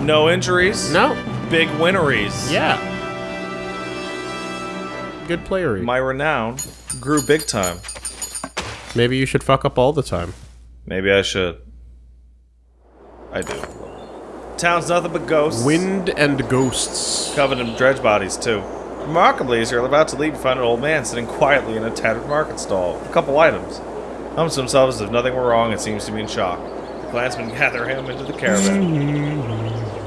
no injuries. No. Big winneries. Yeah. Good playery. My renown grew big time. Maybe you should fuck up all the time. Maybe I should. I do. Town's nothing but ghosts. Wind and ghosts. Covered in dredge bodies, too. Remarkably, as you're about to leave, you find an old man sitting quietly in a tattered market stall a couple items. Hums to himself as if nothing were wrong and seems to be in shock. The clansmen gather him into the caravan.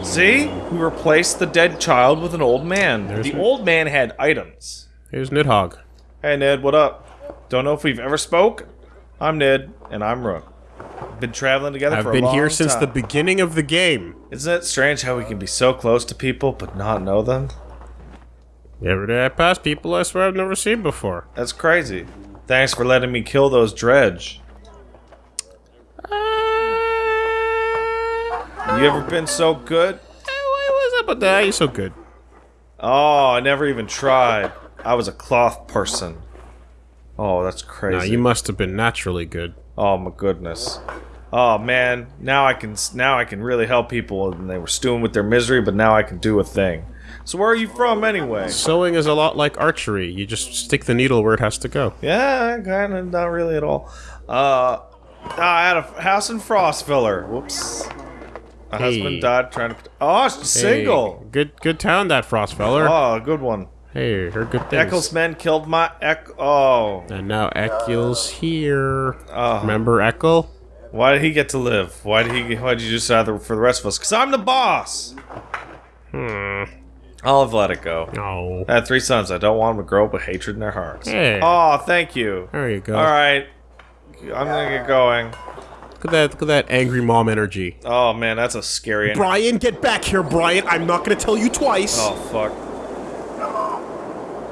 See? We replaced the dead child with an old man. There's the old man had items. Here's Nidhogg. Hey Ned, what up? Don't know if we've ever spoke. I'm Ned, and I'm Rook. Been traveling together I've for a been here since the beginning of the game. Isn't it strange how we can be so close to people but not know them? Every day I pass people I swear I've never seen before. That's crazy. Thanks for letting me kill those dredge. You ever been so good? Why was up with that? You're so good. Oh, I never even tried. I was a cloth person. Oh, that's crazy. Nah, you must have been naturally good. Oh my goodness. Oh man, now I can now I can really help people and they were stewing with their misery, but now I can do a thing. So where are you from anyway? Sewing is a lot like archery. You just stick the needle where it has to go. Yeah, kind of not really at all. Uh I had a house in Frostvellr. Whoops. My Hey. husband died trying to Oh, she's single. Hey, good good town that Frostvellr. Oh, good one. Hey, heard good things. Ekkill's men killed my Eck Oh. And now Ekkill's here. Oh. Remember Ekkill? Why did he get to live? Why did he why did you decide for the rest of us? Cause I'm the boss! Hmm. I'll have let it go. No. I had three sons. I don't want them to grow up with hatred in their hearts. Hey. Oh, thank you. There you go. All right, I'm gonna get going. Look at that. Look at that angry mom energy. Oh man, that's a scary. Brian, get back here, Brian. I'm not gonna tell you twice. Oh fuck.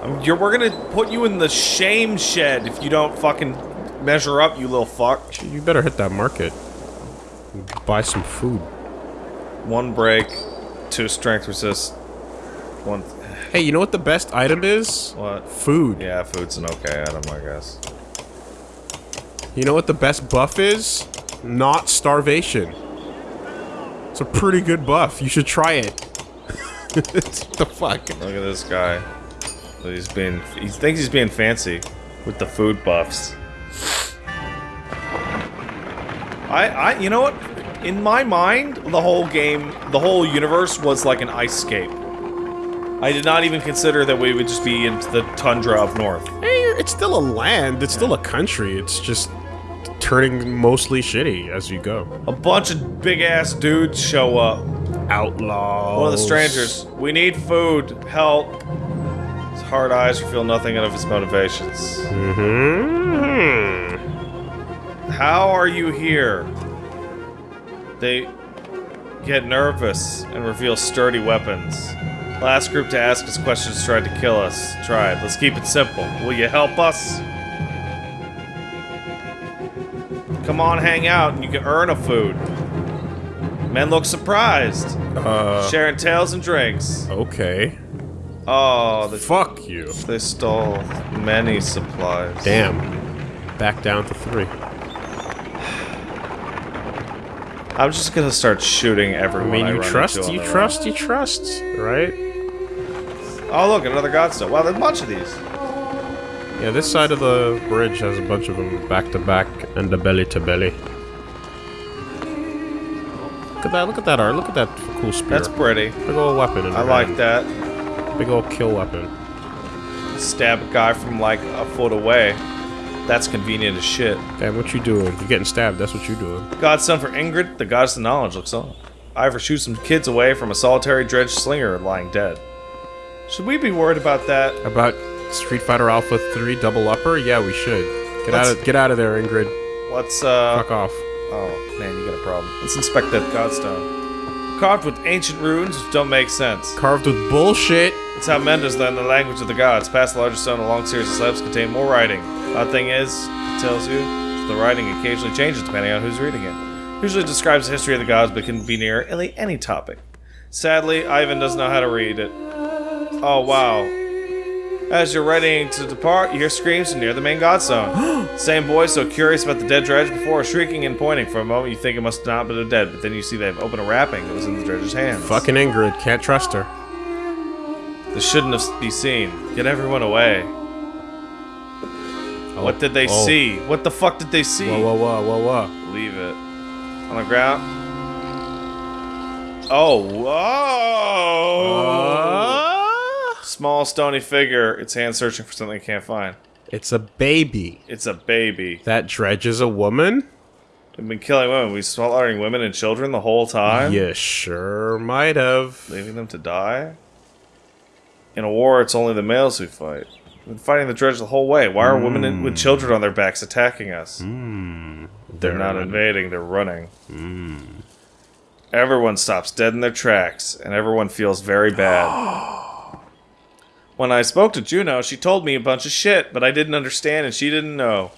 Um, you're, we're gonna put you in the shame shed if you don't fucking measure up, you little fuck. You better hit that market. Buy some food. One break, two strength resist, one. Hey, you know what the best item is? What? Food. Yeah, food's an okay item, I guess. You know what the best buff is? Not starvation. It's a pretty good buff. You should try it. what the fuck? Look at this guy. He's being. He thinks he's being fancy with the food buffs. I, I, you know what? In my mind, the whole game, the whole universe was like an ice scape. I did not even consider that we would just be into the tundra up north. Hey, it's still a land. It's still a country. It's just turning mostly shitty as you go. A bunch of big ass dudes show up. Outlaws. One of the strangers. We need food. Help. His hard eyes reveal nothing of his motivations. Mm -hmm. How are you here? They get nervous and reveal sturdy weapons. Last group to ask us questions tried to kill us. Tried. Let's keep it simple. Will you help us? Come on, hang out, and you can earn a food. Men look surprised, Uh, sharing tales and drinks. okay. Oh, the, Fuck you. they stole many supplies. Damn. Back down to three. I'm just gonna start shooting everyone. I mean, you run trust, you trust, you trust, right? Oh, look, another godstone. Wow, there's a bunch of these. Yeah, this side of the bridge has a bunch of them back to back and the belly to belly. Look at that, look at that art, look at that cool spear. That's pretty. Big old weapon in I like hand. that. Big old kill weapon. Stab a guy from like a foot away. That's convenient as shit. Damn, what you doing? You're getting stabbed, that's what you doing. Godson for Ingrid, the goddess of knowledge, looks on. Iver shoots some kids away from a solitary dredge slinger lying dead. Should we be worried about that? About Street Fighter Alpha 3 double upper? Yeah, we should. Get out Let's- of get out of there, Ingrid. Let's, uh... Fuck off. Oh, man, you got a problem. Let's inspect that godstone. Carved with ancient runes which don't make sense. Carved with bullshit. It's how Mendes learned the language of the gods. Past the larger stone, a long series of slabs contain more writing. Odd thing is, it tells you the writing occasionally changes depending on who's reading it. Usually describes the history of the gods, but can be near any, any topic. Sadly, Ivan doesn't know how to read it. Oh wow, As you're ready to depart, you hear screams from near the main god zone. Same boy, so curious about the dead dredge before, shrieking and pointing. For a moment, you think it must not be the dead, but then you see they've opened a wrapping that was in the dredge's hands. Fucking Ingrid, can't trust her. This shouldn't have be seen. Get everyone away. what did they oh. see? What the fuck did they see? Whoa, whoa, whoa, whoa, whoa. Leave it. On the ground. Oh, whoa! Uh, Small stony figure. Its hand searching for something it can't find. it's a baby. It's a baby. That dredge is a woman? We've been killing women. we've slaughtering women and children the whole time. You sure might have. Leaving them to die. In a war, it's only the males who fight. We've been fighting the dredge the whole way. Why are women in, with children on their backs attacking us? Hmm. They're not invading. They're running. Hmm. Everyone stops dead in their tracks, and everyone feels very bad. when I spoke to Juno, she told me a bunch of shit, but I didn't understand and she didn't know.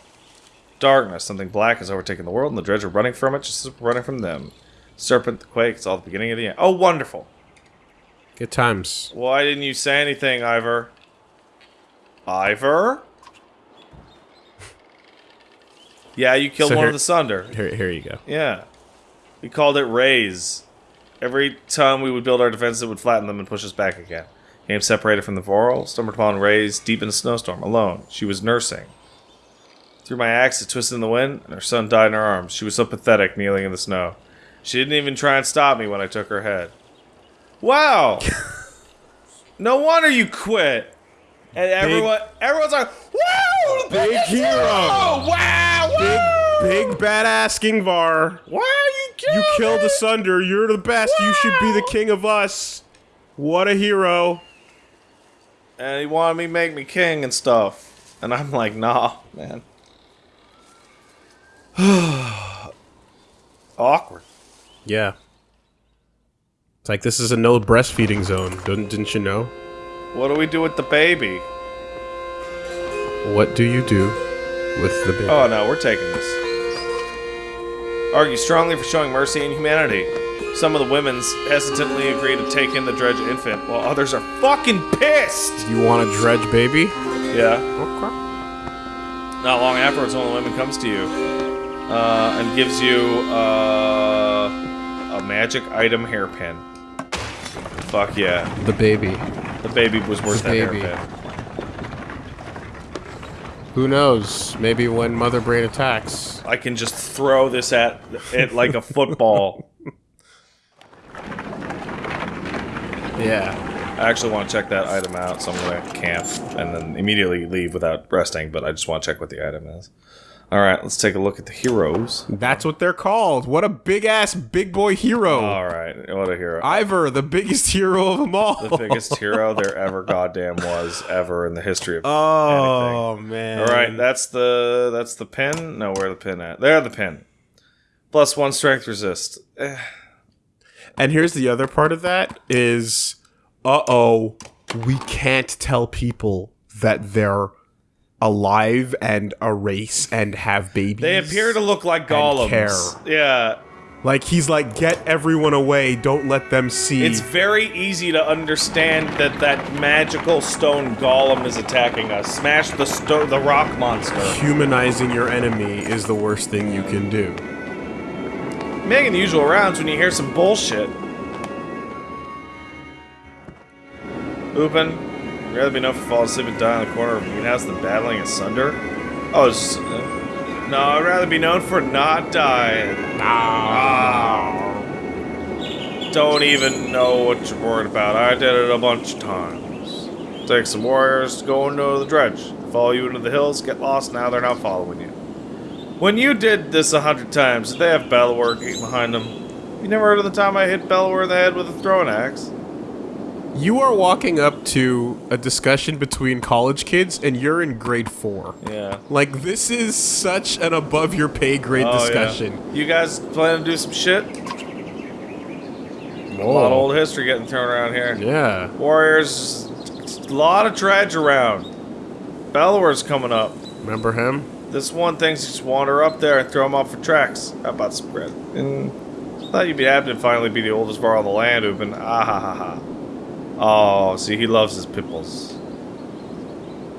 Darkness, something black has overtaken the world, and the dredge are running from it just running from them. Serpent, the quake, it's all the beginning of the end. Oh, wonderful. Good times. Why didn't you say anything, Iver? Iver? Yeah, you killed So one here- of the Sunder. Here, here you go. Yeah. We called it raise. Every time we would build our defenses, it would flatten them and push us back again. Came separated from the Voral, stumbled upon Raise deep in a snowstorm, alone. She was nursing. Threw my axe, it twisted in the wind, and her son died in her arms. She was so pathetic, kneeling in the snow. She didn't even try and stop me when I took her head. Wow! no wonder you quit! And everyone, everyone's like, "Wow, Big hero. Wow, wow! Big, big badass Ingvar. Why are you killing You killed me? Asunder. You're the best. You should be the king of us. What a hero. And he wanted me to make me king and stuff. And I'm like, nah, man. Awkward. Yeah. It's like this is a no breastfeeding zone. Didn't, didn't you know? What do we do with the baby? What do you do with the baby? Oh no, we're taking this. Argue strongly for showing mercy and humanity. Some of the women's hesitantly agree to take in the dredge infant, while others are fucking pissed. you want a dredge baby? Yeah. Okay. Not long afterwards, one of the women comes to you uh, and gives you uh, a magic item hairpin. Fuck yeah. The baby. The baby was worth The that baby. hairpin. Who knows? Maybe when Mother Brain attacks. I can just throw this at it like a football. Yeah. I actually want to check that item out, so I'm gonna camp and then immediately leave without resting. But I just want to check what the item is. All right, let's take a look at the heroes. That's what they're called. What a big ass big boy hero. All right, what a hero! Iver, the biggest hero of them all. the biggest hero there ever goddamn was ever in the history of Oh man. All right, that's the that's the pin. No, where the pin at? There, the pin. Plus one strength resist. Eh, And here's the other part of that is uh oh, we can't tell people that they're alive and a race and have babies. They appear to look like golems. care. Yeah, like he's like, get everyone away, don't let them see. it's very easy to understand that that magical stone golem is attacking us. Smash the the rock monster. Humanizing your enemy is the worst thing you can do. Making the usual rounds when you hear some bullshit. Ubin, you'd rather be known for falling asleep and dying in the corner of a greenhouse than battling asunder? Oh, it's, uh, no, I'd rather be known for not dying. Ah. Don't even know what you're worried about. I did it a bunch of times. Take some warriors to go into the dredge. Follow you into the hills, get lost, now they're not following you. When you did this a hundred times, did they have Bellower behind them? You never heard of the time I hit Bellower in the head with a throwing axe? You are walking up to a discussion between college kids and you're in grade four. Yeah. Like this is such an above your pay grade Oh, discussion. Yeah. You guys plan to do some shit? A lot of old history getting thrown around here. Yeah. Warriors, a lot of dredge around. Bellower's coming up. Remember him? This one thinks you just wander up there and throw him off for tracks. How about spread? And thought you'd be happy to finally be the oldest bar on the land, Ubin. Ah ha ha ha. Oh, see, he loves his pipples.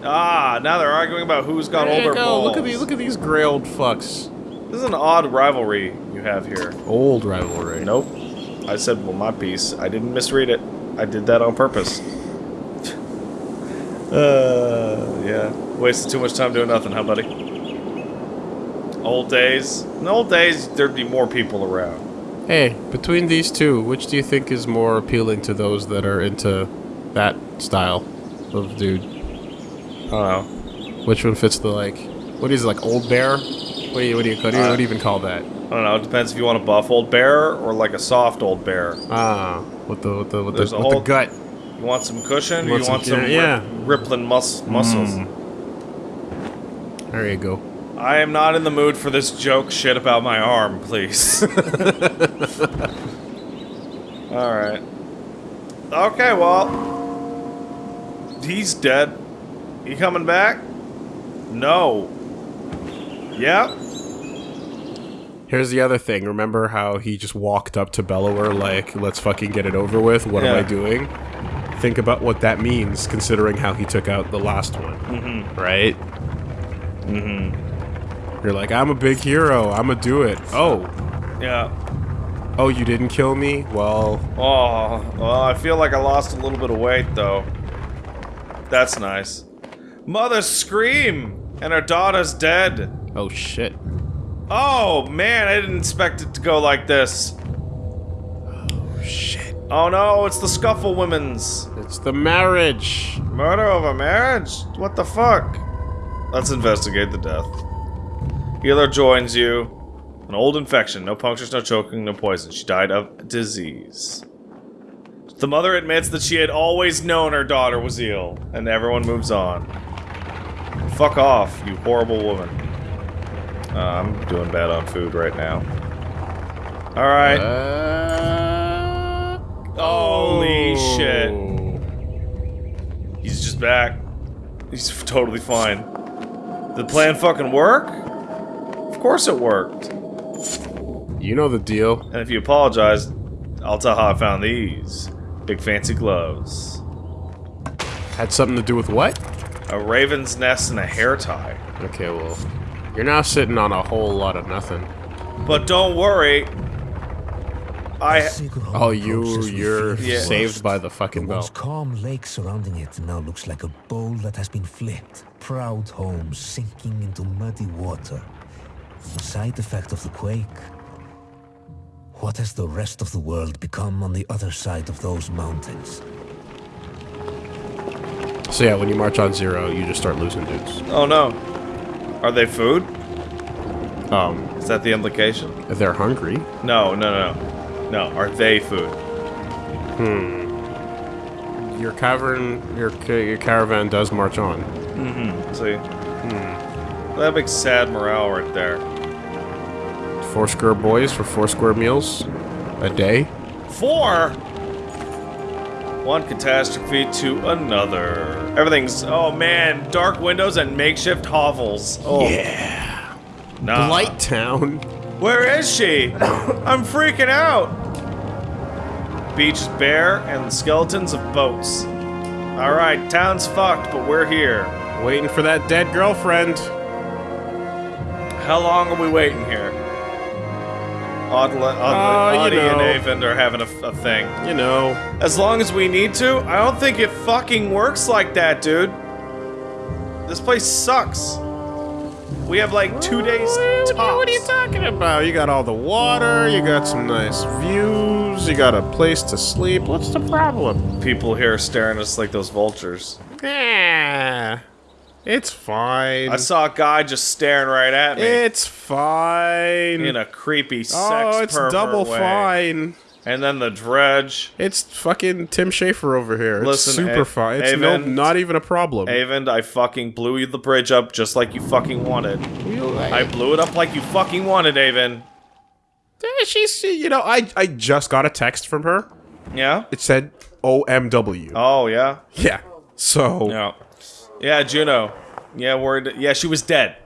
Ah, now they're arguing about who's got There older go. balls. Look at these. Look at these gray old fucks. This is an odd rivalry you have here. Old rivalry. Nope. I said, well, my piece. I didn't misread it. I did that on purpose. uh, yeah. Wasted too much time doing nothing, huh, buddy? Old days. In old days, there'd be more people around. Hey, between these two, which do you think is more appealing to those that are into that style of dude? I don't know. Which one fits the like? What is it, like old bear? What do you what do you, what do you, what do you even call that? I don't know. It depends if you want a buff old bear or like a soft old bear. Ah, with the with the with, the, There's with the gut. You want some cushion? or Want you some- want some yeah, yeah. rippling mus- muscles? Mm. There you go. I am not in the mood for this joke shit about my arm, please. Alright. Okay, well. He's dead. He coming back? No. Yep. Here's the other thing. Remember how he just walked up to Bellower like, "Let's fucking get it over with." What am I doing? Think about what that means, considering how he took out the last one. Mm-hmm. Right? Mm-hmm. You're like, "I'm a big hero. I'm gonna do it." Oh, Yeah. oh, you didn't kill me? Well, Oh, well, I feel like I lost a little bit of weight, though. That's nice. Mother scream! And her daughter's dead. oh shit. Oh, man, I didn't expect it to go like this. Oh, shit. Oh no, it's the Scuffle Women's. It's the marriage. Murder over marriage? What the fuck? Let's investigate the death. Healer joins you. An old infection. No punctures, no choking, no poison. She died of disease. The mother admits that she had always known her daughter was ill, and everyone moves on. Fuck off, you horrible woman. Uh, I'm doing bad on food right now. Alright. Uh, Holy oh. shit. He's just back. He's totally fine. The plan fucking work? Of course it worked. You know the deal. And if you apologize, I'll tell how I found these. Big fancy gloves. Had something to do with what? A raven's nest and a hair tie. Okay, well, you're now sitting on a whole lot of nothing. But don't worry. I Oh, you, you're Yeah. saved by the The fucking once bell. calm lake surrounding it now looks like a bowl that has been flipped. Proud homes sinking into muddy water. A side effect of the quake. What has the rest of the world become on the other side of those mountains? So yeah, when you march on zero, you just start losing dudes. Oh no. Are they food? Um, Is that the implication? if they're hungry. No, no, no. No, are they food? Hmm. Your cavern, your ca- your caravan does march on. Mm-hmm. See? That makes sad morale right there. Four square boys for four square meals a day. Four! One catastrophe to another. Everything's, oh man, dark windows and makeshift hovels. Oh. Yeah. Nah. Blight Town. Where is she? I'm freaking out. Beach is bare and skeletons of boats. Alright, town's fucked, but we're here. Waiting for that dead girlfriend. How long are we waiting here? Audley, Uh, Audley, and. Avend are having a, a thing. You know. As long as we need to, I don't think it fucking works like that, dude. This place sucks. We have like two days tops. What are you talking about? You got all the water, you got some nice views, you got a place to sleep. What's the problem? People here are staring at us like those vultures. Yeah. It's fine. I saw a guy just staring right at me It's fine. in a creepy sex oh, it's double way. fine. And then the dredge. It's fucking Tim Schafer over here. It's Listen, super A- fine. It's no, not even a problem. Avend, I fucking blew you the bridge up just like you fucking wanted. I blew it up like you fucking wanted, Avon. Eh, She's, you know, I, I just got a text from her. Yeah? It said OMW. Oh, yeah? Yeah. So, Yeah. Yeah, Juno. Yeah, word. Yeah, she was dead.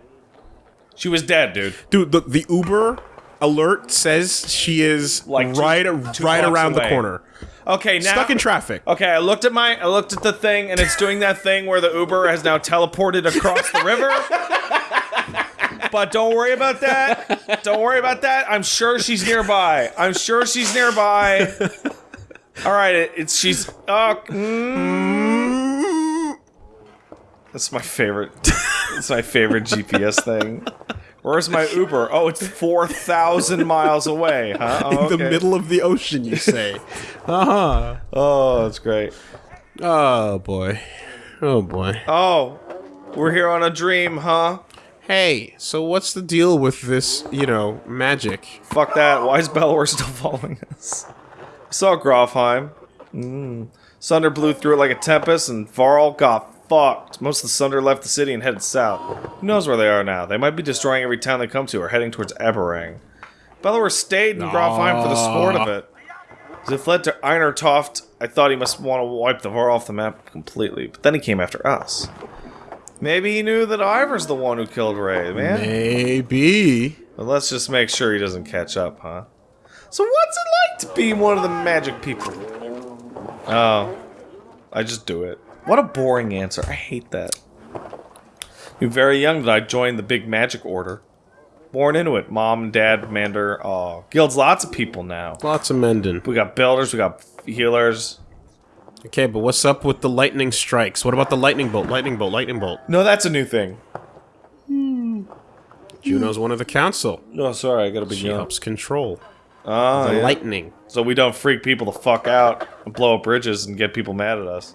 She was dead, dude. dude, the, the Uber alert says she is Like two- right two right around the corner. Okay, now Stuck in traffic. Okay, I looked at my I looked at the thing and it's doing that thing where the Uber has now teleported across the river. But don't worry about that. Don't worry about that. I'm sure she's nearby. I'm sure she's nearby. All right, it, it's she's oh, mm. That's my favorite. That's my favorite GPS thing. Where's my Uber? Oh, it's 4,000 miles away, huh? Oh, In the middle of the ocean, you say. uh huh. Oh, that's great. Oh boy. Oh boy. Oh, we're here on a dream, huh? Hey, so what's the deal with this, you know, magic? Fuck that. Why is Belor still following us? I saw Grofheim. Mm. Sunder blew through it like a tempest, and Varl got fucked. Most of the Sunder left the city and headed south. Who knows where they are now? They might be destroying every town they come to or heading towards Arberrang. Belor stayed in Grofheim for the sport of it. As it fled to Einartoft, I thought he must want to wipe the Var off the map completely, but then he came after us. Maybe he knew that Iver's the one who killed Ray, man. Maybe. But let's just make sure he doesn't catch up, huh? So what's it like to be one of the magic people? Oh, I just do it. What a boring answer. I hate that. You're very young that I joined the big magic order. Born into it. Mom dad, Mander. Oh, uh, guild's lots of people now. Lots of mending. We got builders, we got healers. Okay, but what's up with the lightning strikes? What about the lightning bolt? Lightning bolt, lightning bolt. No, that's a new thing. Juno's one of the council. No, sorry, I gotta be She young. helps control Oh, the yeah. lightning. so we don't freak people the fuck out and blow up bridges and get people mad at us.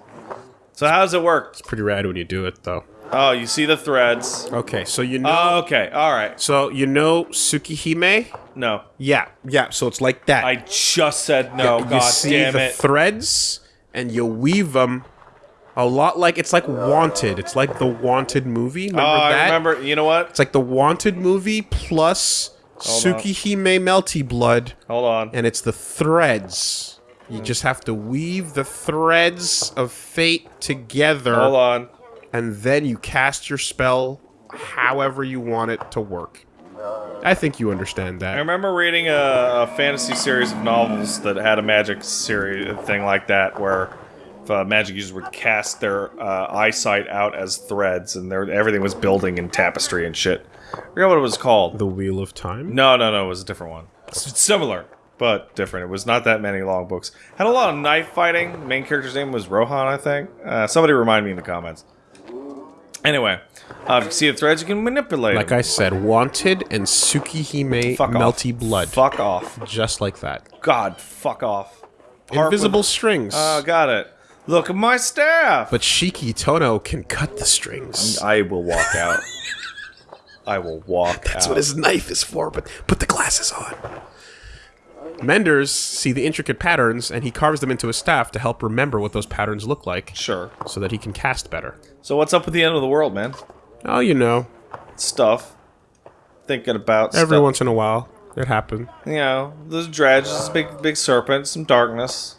So how does it work? It's pretty rad when you do it, though. Oh, you see the threads. Okay, so you know. Oh, okay, all right. so you know Tsukihime? No, Yeah, yeah. So it's like that. I just said no. you God see damn the it. threads, and you weave them a lot like it's like Wanted. It's like the Wanted movie. Remember oh, that? I remember. You know what? It's like the Wanted movie plus Hold on. Melty Blood, Hold on. and it's the threads. You just have to weave the threads of fate together, Hold on. and then you cast your spell however you want it to work. I think you understand that. I remember reading a, a fantasy series of novels that had a magic series thing like that, where if, uh, magic users would cast their uh, eyesight out as threads, and their, everything was building in tapestry and shit. I forget what it was called. The Wheel of Time. No, no, no, it was a different one. S- similar, but different. It was not that many long books. Had a lot of knife fighting. Main character's name was Rohan, I think. Uh, somebody remind me in the comments. Anyway, uh, if you see the threads, you can manipulate Like them. I said, Wanted and Tsukihime Fuck off. Melty Blood. Fuck off. Just like that. God, fuck off. Part Invisible with- strings. Oh, got it. Look at my staff. but Shiki Tohno can cut the strings. I will walk out. I will walk That's out. what his knife is for, but put the glasses on. Menders see the intricate patterns, and he carves them into his staff to help remember what those patterns look like, Sure. so that he can cast better. So what's up with the end of the world, man? Oh, you know, Stuff. Thinking about every stuff. once in a while, it happened. you know, there's dredges, big big serpent, some darkness.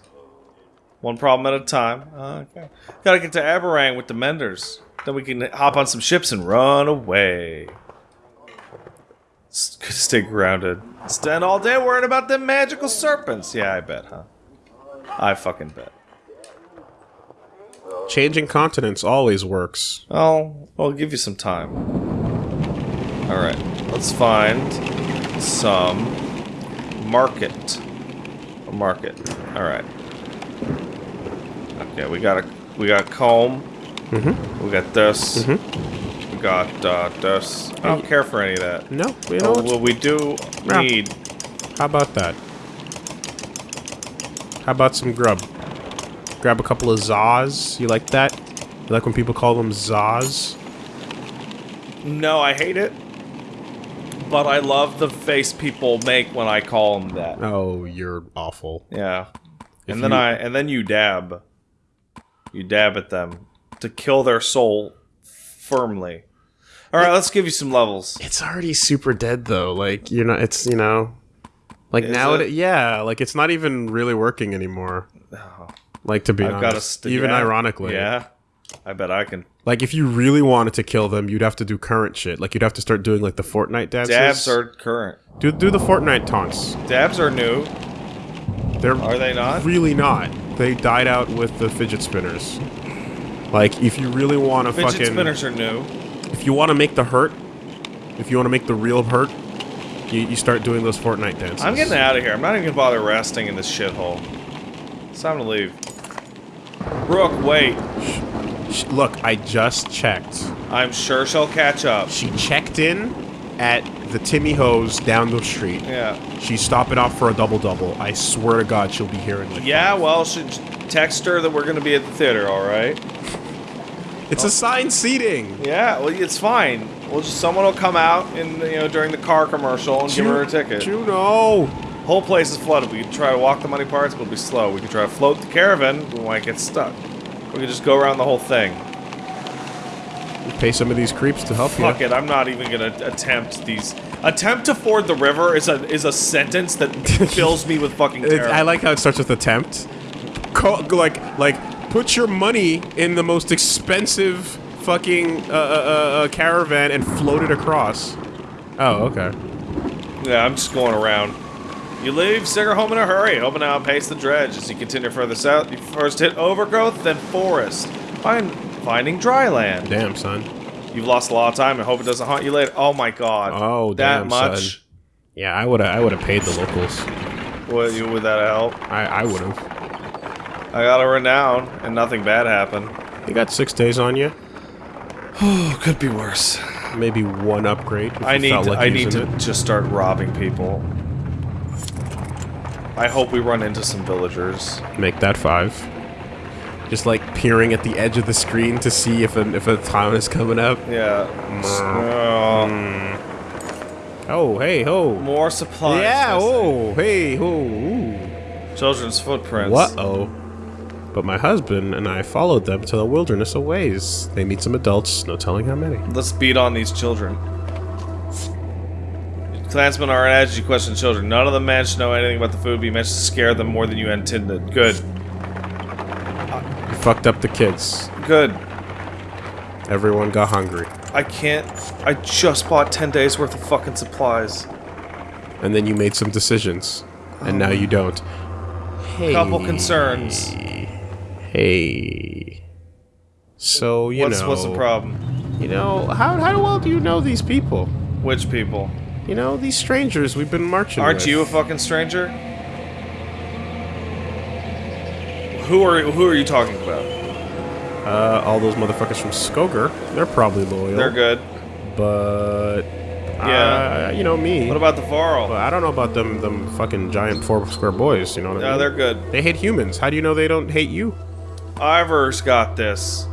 One problem at a time. Uh, okay. Gotta get to Arberrang with the Menders. Then we can hop on some ships and run away. Stay grounded. Stand all day worrying about them magical serpents. Yeah, I bet, huh? I fucking bet. Changing continents always works. Oh, I'll give you some time. Alright, let's find some market. A market. Alright. Okay, we got a we got comb. Mm-hmm. We got this. We got uh. I don't care for any of that. No, you know Oh, what? what we do Yeah. need. How about that? How about some grub? Grab a couple of zaws. You like that? You like when people call them zaws? No, I hate it. But I love the face people make when I call them that. Oh, you're awful. Yeah. If and then you- I and then you dab. You dab at them to kill their soul firmly. All right, let's give you some levels. It's already super dead though. Like you're not. It's you know, like Is now it? it? Yeah, like it's not even really working anymore. Oh. Like to be I've got to honest, st- even yeah, ironically, Yeah. I bet I can. Like if you really wanted to kill them, you'd have to do current shit. Like you'd have to start doing like the Fortnite dances. Dabs are current. do do the Fortnite taunts. Dabs are new. They're Are they not? really not. they died out with the fidget spinners. Like, if you really want to fucking Fidget fucking, spinners are new. If you want to make the hurt, if you want to make the real hurt, you, you start doing those Fortnite dances. I'm getting out of here. I'm not even gonna bother resting in this shithole. It's time to leave. Brooke, wait. Sh- Look, I just checked. I'm sure she'll catch up. She checked in at the Timmy Hose down the street. Yeah. She's stopping off for a double double. I swear to God, she'll be here in like. Yeah, well, should text her that we're gonna be at the theater, alright? It's assigned oh. seating. Yeah, well, it's fine. We'll just someone will come out in you know during the car commercial and give her a ticket. Juno. Whole place is flooded. We could try to walk the money parts, but it'll be slow. We could try to float the caravan, we might get stuck. We could just go around the whole thing. Pay some of these creeps to help Fuck you. Fuck it, I'm not even gonna attempt these. Attempt to ford the river is a is a sentence that fills me with fucking It- I like how it starts with attempt. Co- like, like, put your money in the most expensive fucking uh, uh, uh, uh, caravan and float it across. Oh, okay. Yeah, I'm just going around. You leave Singer home in a hurry, hoping to outpace the dredge. As you continue further south, you first hit overgrowth, then forest. Find finding dry land. Damn, son. You've lost a lot of time I hope it doesn't haunt you later. Oh my god. Oh, that damn, much? son. Yeah, I would have. I would have paid the locals. Would, you, would that help? I, I would have. I got a renown, and nothing bad happened. You got six days on you. Oh, could be worse. Maybe one upgrade. I need like I need to it. just start robbing people. I hope we run into some villagers. make that five. Just like peering at the edge of the screen to see if a if a town is coming up. Yeah. Oh, Oh, hey, ho. more supplies. Yeah, oh, hey, ho. Ooh. Children's footprints. What? Oh. But my husband and I followed them to the wilderness a ways. They meet some adults, no telling how many. Let's beat on these children. Clansmen are edge. You question children. None of them managed to know anything about the food, but you managed to scare them more than you intended. Good. Uh, you fucked up the kids. Good. Everyone got hungry. I can't. I just bought 10 days worth of fucking supplies. And then you made some decisions. And now you um, don't. Hey. Couple concerns. Hey. So, you What's, know. what's the problem? You know, how, how well do you know these people? Which people? You know, these strangers we've been marching Aren't with. you a fucking stranger? Who are who are you talking about? Uh, all those motherfuckers from Skogr, they're probably loyal. They're good. But, Yeah. uh, you know me. What about the Varl? I don't know about them, them fucking giant four square boys. You know what I Yeah, mean? they're good. They hate humans. How do you know they don't hate you? Iver's got this.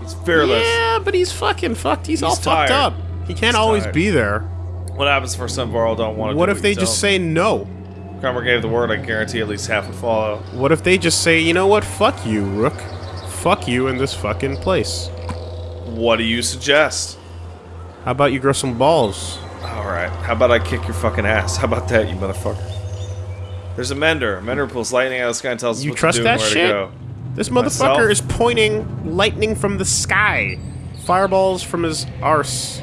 He's fearless. Yeah, but he's fucking fucked. He's, all He's fucked up. He can't He's always tired. be there. What happens for some Varl don't want to What if they just say no? Kramer gave the word, I guarantee at least half would follow. What if they just say, you know what? Fuck you, Rook. Fuck you in this fucking place. What do you suggest? How about you grow some balls? Alright, how about I kick your fucking ass? How about that, you motherfucker? There's a mender. A mender pulls lightning out of the sky and tells us You what trust to do and that where shit? to go. This Myself? motherfucker is pointing lightning from the sky. Fireballs from his arse.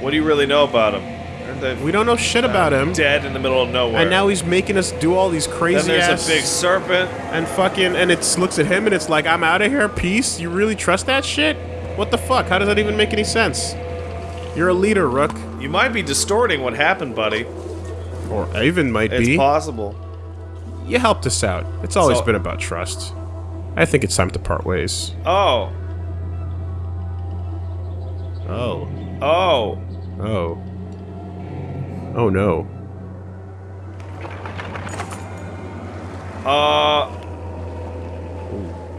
What do you really know about him? We don't know shit about him. dead in the middle of nowhere? And now he's making us do all these crazy. then there's ass a big serpent. and fucking and it looks at him and it's like I'm out of here, peace. You really trust that shit? What the fuck? How does that even make any sense? You're a leader, Rook. You might be distorting what happened, buddy. Or even might It's be. It's possible. You helped us out. It's always So- been about trust. I think it's time to part ways. Oh. Oh. Oh. Oh. Oh no. Uh.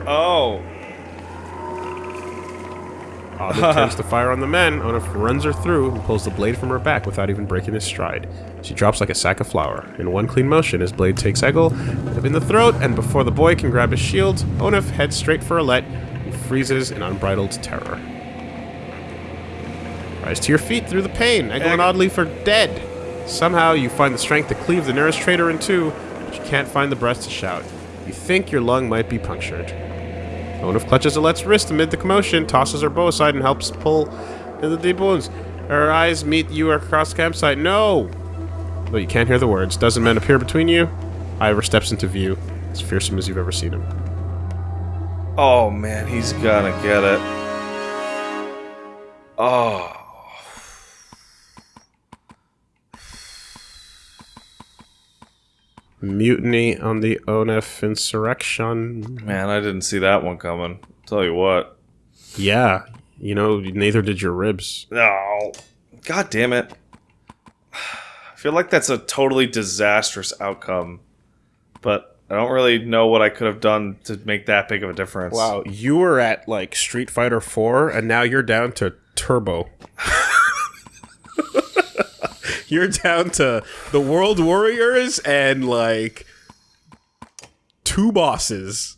Oh. Oddly turns to fire on the men. Onef runs her through and pulls the blade from her back without even breaking his stride. She drops like a sack of flour. In one clean motion, his blade takes Egil in the throat, and before the boy can grab his shield, Onef heads straight for Alette, who freezes in unbridled terror. Rise to your feet through the pain. Egil and Oddleif are dead. Somehow, you find the strength to cleave the nearest traitor in two, but you can't find the breath to shout. You think your lung might be punctured. Onef clutches Alette's wrist amid the commotion, tosses her bow aside, and helps pull in the deep wounds. Her eyes meet you across the campsite. No! But you can't hear the words. Dozen men appear between you. Iver steps into view. As fearsome as you've ever seen him. Oh man, he's gonna get it. Oh. Mutiny on the Onef insurrection. Man, I didn't see that one coming. Tell you what. Yeah, you know, neither did your ribs. No. God damn it. I feel like that's a totally disastrous outcome. But I don't really know what I could have done to make that big of a difference. Wow, you were at like Street Fighter 4 and now you're down to Turbo. you're down to the World Warriors and like two bosses,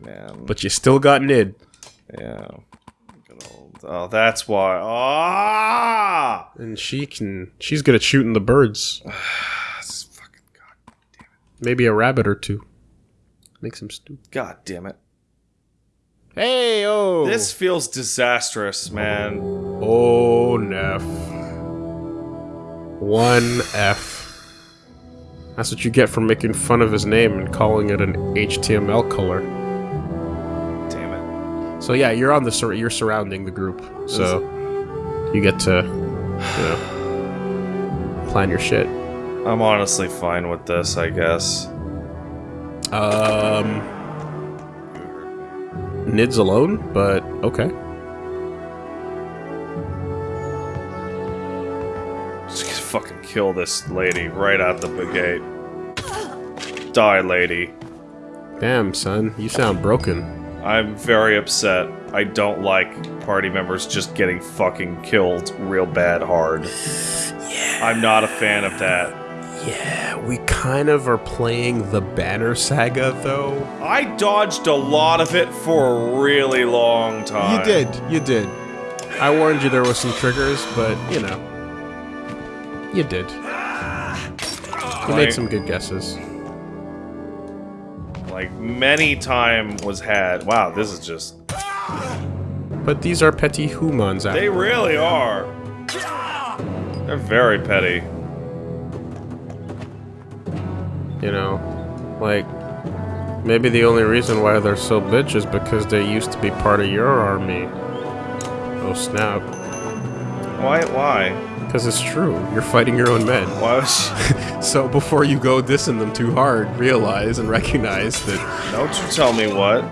Man. but you still got Nid. Yeah. Good old. Oh, that's why. Ah! And she can she's good at shooting the birds. This fucking god. Maybe a rabbit or two. Make some stew. God damn it. Hey oh This feels disastrous, man. Oh Neff. One F. That's what you get for making fun of his name and calling it an HTML color. So yeah, you're on the sur- you're surrounding the group, so you get to, you know, plan your shit. I'm honestly fine with this, I guess. Um, Nid's alone, but okay. Just fucking kill this lady right out the gate. Die, lady. Damn, son, you sound broken. I'm very upset. I don't like party members just getting fucking killed real bad hard. Yeah. I'm not a fan of that. Yeah, we kind of are playing the Banner Saga, though. I dodged a lot of it for a really long time. You did, you did. I warned you there were some triggers, but you know, you did. You made some good guesses. Like, many time was had. Wow, this is just... But these are petty humans. They really are. They're very petty. You know, like maybe the only reason why they're so bitch is because they used to be part of your army. Oh snap! Why? Why? Because it's true. You're fighting your own men. Why was. So before you go dissing them too hard, realize and recognize that Don't you tell me what.